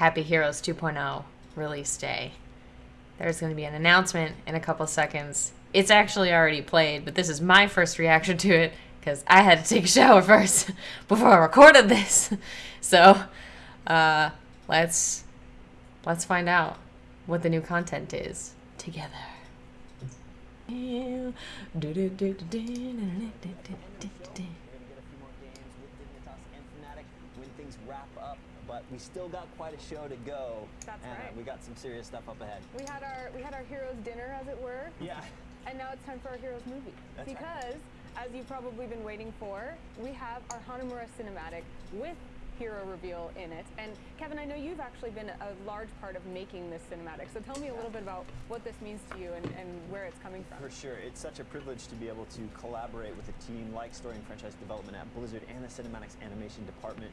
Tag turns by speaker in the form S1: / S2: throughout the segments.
S1: Happy Heroes 2.0 release day. There's going to be an announcement in a couple seconds. It's actually already played, but this is my first reaction to it because I had to take a shower first before I recorded this. So, uh, let's let's find out what the new content is together.
S2: But we still got quite a show to go.
S3: That's
S2: and, uh, we got some serious stuff up ahead.
S3: We had our we had our heroes dinner, as it were.
S2: Yeah.
S3: And now it's time for our heroes movie.
S2: That's right.
S3: because, as you've probably been waiting for, we have our Hanamura cinematic with hero reveal in it. And Kevin, I know you've actually been a large part of making this cinematic. So tell me a little bit about what this means to you and, and where it's coming from.
S2: For sure. It's such a privilege to be able to collaborate with a team like Story and Franchise Development at Blizzard and the Cinematics Animation Department.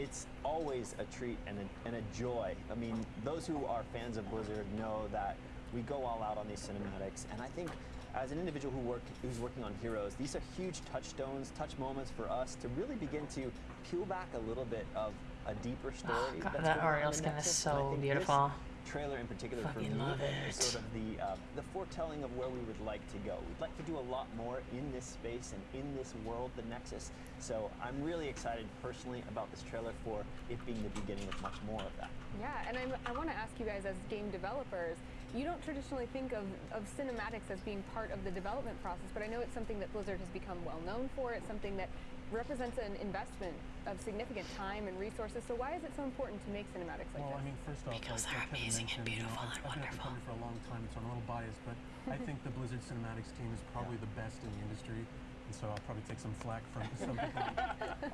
S2: It's always a treat and a, and a joy. I mean, those who are fans of Blizzard know that we go all out on these cinematics, and I think as an individual who work, who's working on Heroes, these are huge touchstones, touch moments for us to really begin to peel back a little bit of a deeper story.
S1: Oh, God, that
S2: going
S1: Ariel skin is
S2: Nexus, and I
S1: so beautiful.
S2: Trailer in particular for
S1: Fucking
S2: me
S1: love
S2: is
S1: it.
S2: sort of the uh, the foretelling of where we would like to go. We'd like to do a lot more in this space and in this world, the Nexus. So I'm really excited personally about this trailer for it being the beginning of much more of that.
S3: Yeah, and I'm, I want to ask you guys as game developers, you don't traditionally think of, of cinematics as being part of the development process, but I know it's something that Blizzard has become well known for. It's something that represents an investment of significant time and resources. So why is it so important to make cinematics like
S4: Well, I
S3: this?
S4: mean, first off,
S1: Because
S4: like,
S1: they're
S4: like
S1: amazing and
S4: mentioned, you know,
S1: beautiful
S4: I've,
S1: and
S4: I've been at the
S1: wonderful.
S4: for a long time, so I'm a little biased, but I think the Blizzard Cinematics team is probably the best in the industry, and so I'll probably take some flack from some people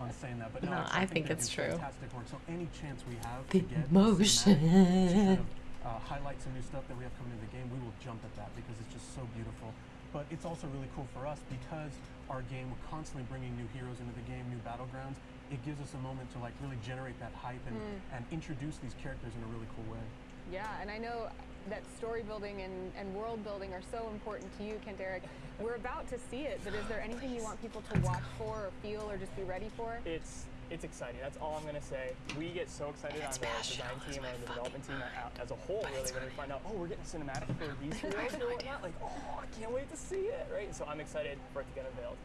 S4: on saying that. But no,
S1: No,
S4: actually,
S1: I think
S4: they
S1: it's
S4: do
S1: true.
S4: Fantastic work. So any chance we have
S1: The
S4: to get
S1: emotion.
S4: cinematic to kind of, uh, highlight some new stuff that we have coming into the game, we will jump at that because it's just so beautiful. But it's also really cool for us because our game, we're constantly bringing new heroes into the game, new battlegrounds. It gives us a moment to like really generate that hype and, hmm. and introduce these characters in a really cool way.
S3: Yeah, and I know that story building and, and world building are so important to you, Kent-Erik. We're about to see it, but is there anything you want people to watch for or feel or just be ready for?
S5: It's it's exciting. That's all I'm gonna say. We get so excited on the design team and the development team a- as a whole, really, when we find out, oh, we're getting cinematic for these heroes or whatnot. Like, oh, I can't wait to see it, right? So I'm excited for it to get unveiled.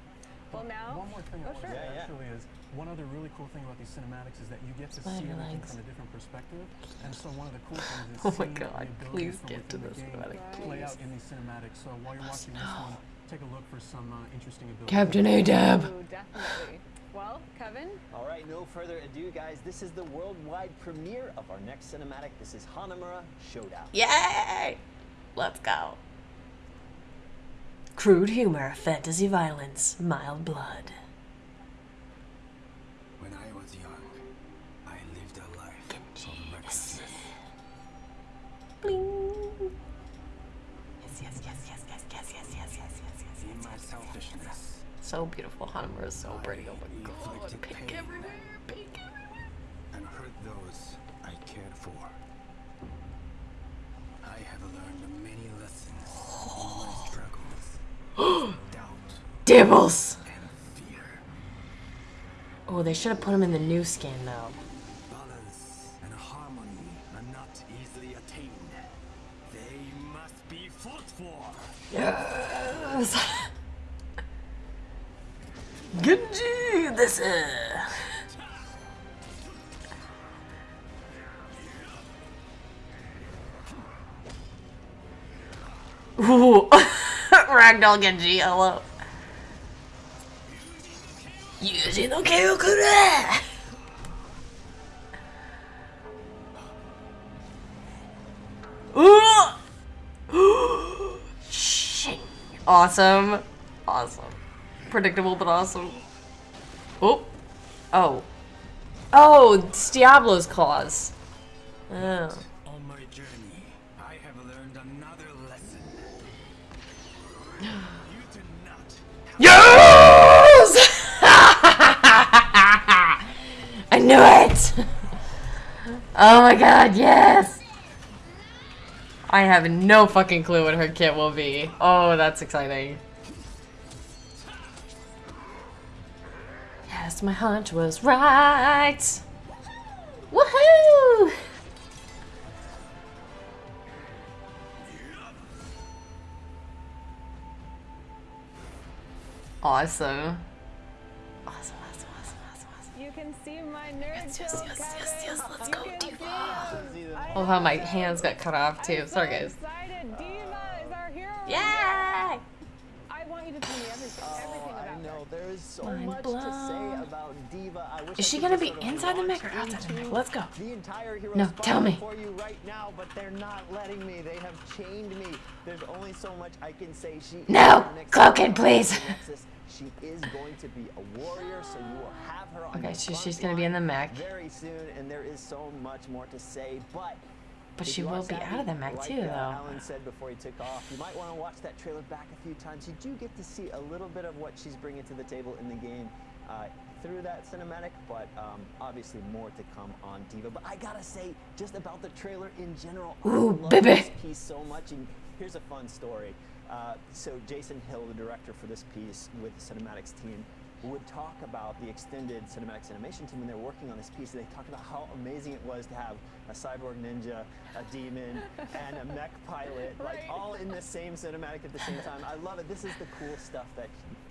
S3: Well, now,
S4: One more thing
S3: Oh,
S4: I want
S3: sure.
S4: to say
S2: Yeah, yeah.
S4: actually is one other really cool thing about these cinematics is that you get to see everything from a different perspective. And so one of the cool things is
S1: Oh my
S4: seeing
S1: God,
S4: the abilities
S1: please
S4: from
S1: get to
S4: within
S1: the
S4: the game
S1: cinematic,
S4: play
S1: please.
S4: out in these cinematics. So while you're watching this one, take a look for some uh, interesting abilities.
S1: Captain Adab.
S3: Ooh, definitely. Well, Kevin,
S2: All right, no further ado, guys. This is the worldwide premiere of our next cinematic. This is Hanamura Showdown.
S1: Yay! Let's go. Crude humor, fantasy violence, mild blood.
S6: When I was young, I lived a life of recklessness.
S1: Bling. Yes, yes, yes, yes, yes, yes, yes, yes, yes, yes, yes,
S6: In my selfishness,
S1: So beautiful. Hanamura is so pretty. Oh my god. Pink
S6: pain
S1: everywhere. Pink everywhere.
S6: and hurt those I cared for. I have learned many lessons in my struggles, doubt,
S1: Dibbles. Oh, they should have put him in the new skin though.
S6: Balance and harmony are not easily attained. They must be fought for.
S1: Yes. Genji, this is. Ooh, Ragdoll Genji, hello. Yuji no Kyokure! Ooh! Awesome. Awesome. Predictable but awesome. Oh. Oh. Oh, it's Diablo's claws. Oh.
S6: On my journey, I have learned another lesson. You do not
S1: Yes! I knew it! Oh my god, yes! I have no fucking clue what her kit will be. Oh, that's exciting. guess my hunch was right. Woohoo! Awesome. Awesome, awesome, awesome, awesome, awesome.
S3: You can see my nerds.
S1: Yes, yes, yes, yes, yes, let's go,
S3: D.Va.
S1: Oh, how my hands got cut off, too. Sorry, guys.
S2: There is so
S1: Mind
S2: much to say about D.Va. I wish
S1: Is
S2: I
S1: she gonna be inside the mech or outside the mech? Let's go.
S2: The entire hero
S1: No, tell me.
S2: for you right now, but they're not letting me. They have chained me. There's only so much I can say. She
S1: No! Cloaking, please.
S2: of the Nexus. She is going to be a warrior, so you will have her on
S1: Okay, so she's gonna be in the mech.
S2: very soon, and there is so much more to say, but.
S1: But she will be out of the mech
S2: like,
S1: too,
S2: uh,
S1: though.
S2: Alan said before he took off, you might want to watch that trailer back a few times. You do get to see a little bit of what she's bringing to the table in the game uh, through that cinematic, but um, obviously more to come on D.Va. But I gotta say, just about the trailer in general,
S1: Ooh,
S2: I love
S1: baby.
S2: this piece so much. And here's a fun story. Uh, so Jason Hill, the director for this piece with the cinematics team, would talk about the extended cinematics animation team when they were working on this piece. They talked about how amazing it was to have a cyborg ninja, a demon, and a mech pilot, like all in the same cinematic at the same time. I love it. This is the cool stuff that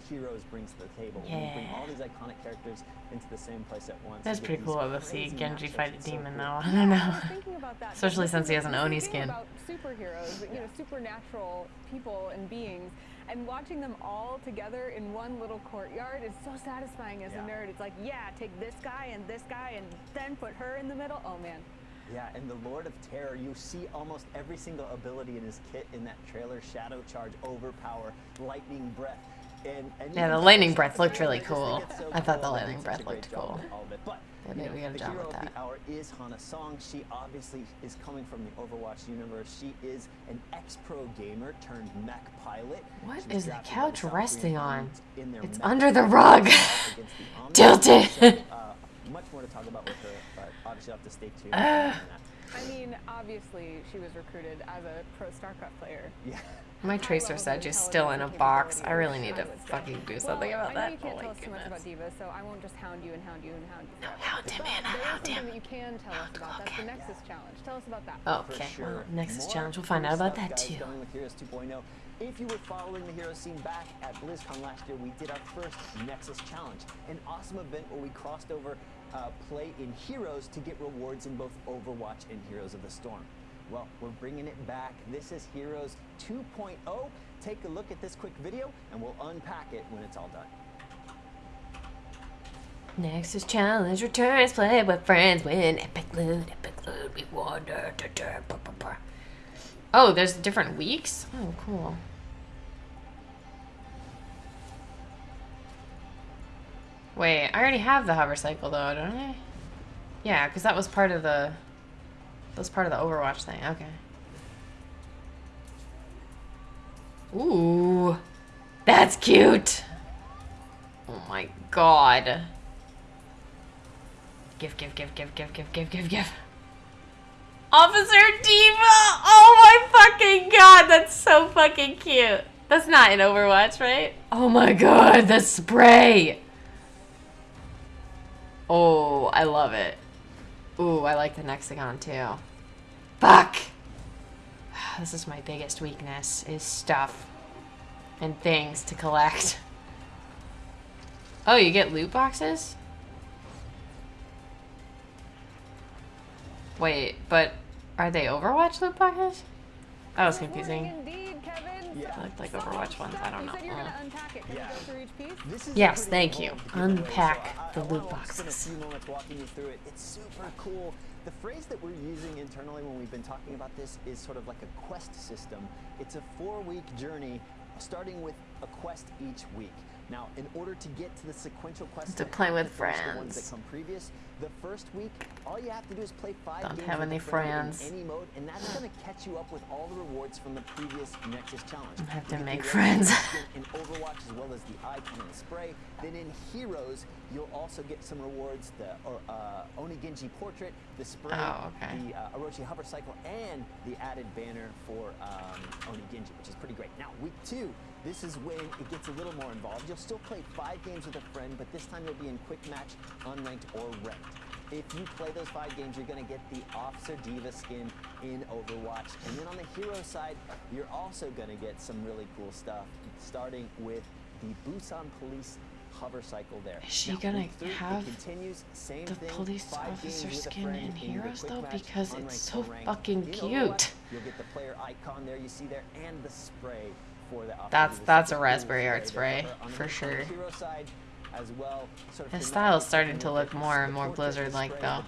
S2: Heroes brings to the table. When you bring all these iconic characters into the same place at once.
S1: That's pretty
S2: cool.
S1: cool to see Genji fight a
S2: It's so
S1: demon,
S2: cool.
S1: though. I don't know.
S3: Thinking about that.
S1: Especially since he has an Oni skin.
S3: About superheroes, you know, supernatural people and beings, and watching them all together in one little courtyard is so satisfying as
S2: Yeah.
S3: a nerd. It's like, yeah, take this guy and this guy and then put her in the middle. Oh man.
S2: Yeah, and the Lord of Terror, you see almost every single ability in his kit in that trailer Shadow Charge, Overpower, Lightning Breath. And, and
S1: Yeah, the lightning breath looked really
S2: I just think
S1: cool.
S2: so
S1: I thought the
S2: cool.
S1: Lightning breath
S2: such a great
S1: looked cool.
S2: with All of it. But
S1: They
S2: you know,
S1: a job with that.
S2: the hour is Hana Song. She obviously is coming from the Overwatch universe. She is an ex-pro gamer turned mech pilot.
S1: What is the couch resting on?
S2: Army in their
S1: It's under the rug. Tilted.
S2: So, uh, much more to talk about with her, but obviously I'll have to stay tuned. on that.
S3: I mean, obviously, she was recruited as a pro StarCraft player.
S2: Yeah.
S1: My tracer said
S3: of
S1: she's still in a box. I really need to
S3: I would say.
S1: fucking do something
S3: well,
S1: about
S3: I know you can't
S1: Oh
S3: tell us too much about. D.Va, so I won't just hound you and hound you and hound you.
S1: No, hound him,
S3: But
S1: man,
S3: there is
S1: hound him.
S3: that you can tell us about. That's the Nexus Challenge. Tell us about that.
S1: Oh,
S2: okay, sure.
S1: well, Nexus
S2: More
S1: Challenge. We'll find out about that too.
S2: Coming with Heroes 2.0. If you were following the Hero scene back at BlizzCon last year, we did our first Nexus Challenge, an awesome event where we crossed over uh, play in Heroes to get rewards in both Overwatch and Heroes of the Storm. Well, we're bringing it back. This is Heroes 2.0. Take a look at this quick video, and we'll unpack it when it's all done.
S1: Nexus Challenge returns. Play with friends. Win epic loot. Epic loot. Ba, ba. Oh, there's different weeks? Oh, cool. Wait, I already have the hover cycle though, don't I? Yeah, because that was part of the. That was part of the Overwatch thing. Okay. Ooh, that's cute. Oh my god. Give, give, give, give, give, give, give, give, give. Officer D.Va! Oh my fucking god, that's so fucking cute. That's not in Overwatch, right? Oh my god, the spray! Oh, I love it. Ooh, I like the Nexagon too. Fuck! This is my biggest weakness, is stuff. And things to collect. Oh, you get loot boxes? Wait, but are they Overwatch loot boxes? That was confusing.
S2: Yeah.
S3: They
S1: look like Overwatch ones. I don't know.
S3: if you're going to
S1: uh.
S3: unpack
S2: Yeah.
S1: Yes, thank you. Unpack
S2: uh,
S1: the loot boxes.
S2: It's super cool. The phrase that we're using internally when we've been talking about this is sort of like a quest system. It's a four-week journey, starting with a quest each week. Now, in order to get to the sequential quests
S1: To play with
S2: finish the ones that
S1: friends.
S2: come previous, the first week, all you have to do is play five
S1: Don't
S2: games
S1: have any friends.
S2: in any mode, and that's going to catch you up with all the rewards from the previous Nexus challenge.
S1: I have to
S2: get
S1: make friends.
S2: in Overwatch as well as the icon and the spray. Then in Heroes, you'll also get some rewards: the uh, Oni Genji portrait, the spray,
S1: Oh, okay.
S2: the uh, Orochi hover cycle, and the added banner for um, Oni Genji, which is pretty great. Now, week two. This is when it gets a little more involved. You'll still play five games with a friend, but this time you'll be in quick match, unranked, or ranked. If you play those five games, you're going to get the Officer D.Va skin in Overwatch. And then on the hero side, you're also going to get some really cool stuff, starting with the Busan Police hover cycle there.
S1: Is she
S2: Now,
S1: gonna have
S2: continues, same
S1: the
S2: thing,
S1: police officer
S2: games with a
S1: skin in Heroes, though?
S2: match,
S1: Because it's so fucking cute.
S2: You'll get the player icon there you see there and the spray for the officer.
S1: That's- that's a raspberry art spray, for sure.
S2: as well,
S1: His style is starting to look more and more Blizzard-like, though.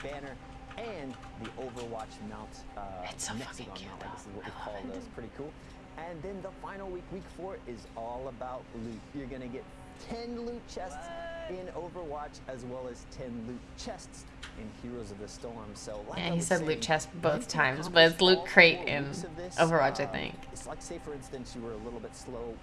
S2: And the Overwatch mount. Uh,
S1: It's so fucking cute, though.
S2: is what we
S1: I
S2: call
S1: love it.
S2: those. Pretty cool. And then the final week, week four, is all about loot. You're gonna get 10 loot chests in Overwatch as well as 10 loot chests in Heroes of the Storm. So like
S1: Yeah, he
S2: was
S1: said loot
S2: saying,
S1: chest both times, but it's
S2: accomplish
S1: loot crate in
S2: this,
S1: Overwatch, I
S2: um,
S1: think.
S2: It's like, say, for instance, you were a little bit slow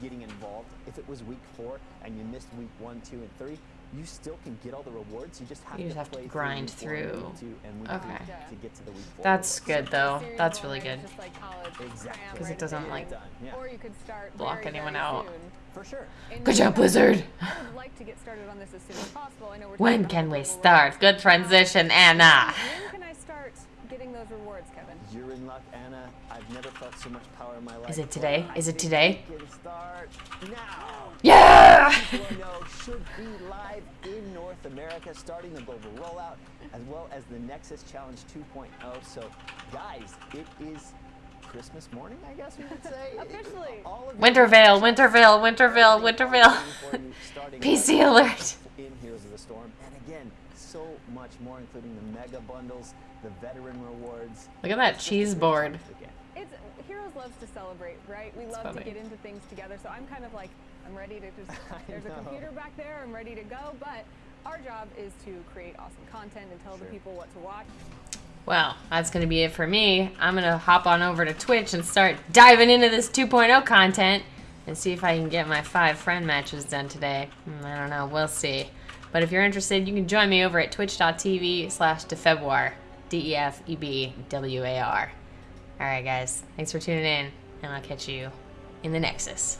S2: getting involved. If it was week four and you missed week one, two, and three, you still can get all the rewards. You just have
S1: You
S2: to
S1: have to grind
S2: through
S1: through.
S2: week two, and week
S1: Okay.
S2: to get to the week four.
S1: That's
S2: rewards.
S1: good, though. That's really good.
S3: it's Just like college
S2: Exactly.
S3: cram
S1: 'Cause it doesn't, like,
S3: Or you could start
S1: block
S3: very,
S1: anyone out.
S2: For sure.
S1: Good job,
S3: guys-
S1: Blizzard.
S3: Like to get started on this as soon as possible. I know we're
S1: When can we start? Good transition, um, Anna.
S3: When can I start getting those rewards, Kevin?
S2: You're in luck, Anna. I've never felt so much power in my life.
S1: Is it today?
S2: before. I
S1: Is it
S2: think
S1: today?
S2: We can start now.
S1: Yeah!
S2: should be live in North America, starting the global rollout, as well as the Nexus Challenge 2.0. So, guys, it is Christmas morning, I guess we would say.
S3: Officially.
S2: All of
S1: Wintervale, Wintervale, Wintervale, Wintervale.
S2: Starting
S1: PC alert.
S2: in Heroes of the Storm. And again, so much more, including the mega bundles, the veteran rewards.
S1: Look at that
S2: It's just a
S1: cheese board.
S3: It's Heroes loves to celebrate, right? We
S1: It's
S3: love
S1: funny.
S3: to get into things together. So I'm kind of like, I'm ready to just. There's a computer back there. I'm ready to go. But our job is to create awesome content and tell the people what to watch.
S1: Well, that's going to be it for me. I'm going to hop on over to Twitch and start diving into this 2.0 content and see if I can get my five friend matches done today. Hmm, I don't know. We'll see. But if you're interested, you can join me over at twitch.tv slash defebwar. E D-E-F-E-B-W-A-R. All right, guys. Thanks for tuning in, and I'll catch you in the Nexus.